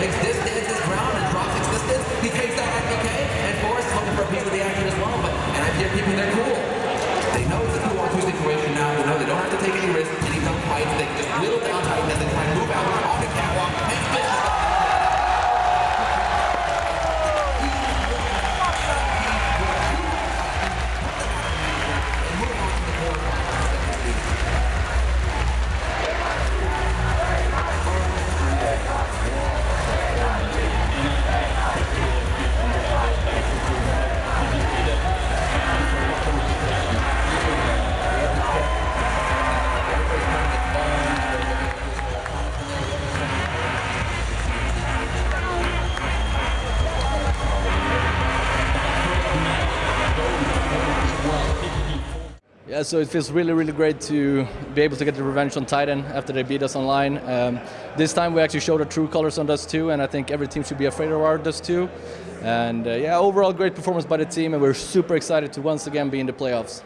takes this distance, ground and drops Ex6TenZ. He takes Yeah, so it feels really, really great to be able to get the revenge on Titan after they beat us online. Um, this time we actually showed our true colors on Dust 2, and I think every team should be afraid of our Dust 2. And uh, yeah, overall great performance by the team, and we're super excited to once again be in the playoffs.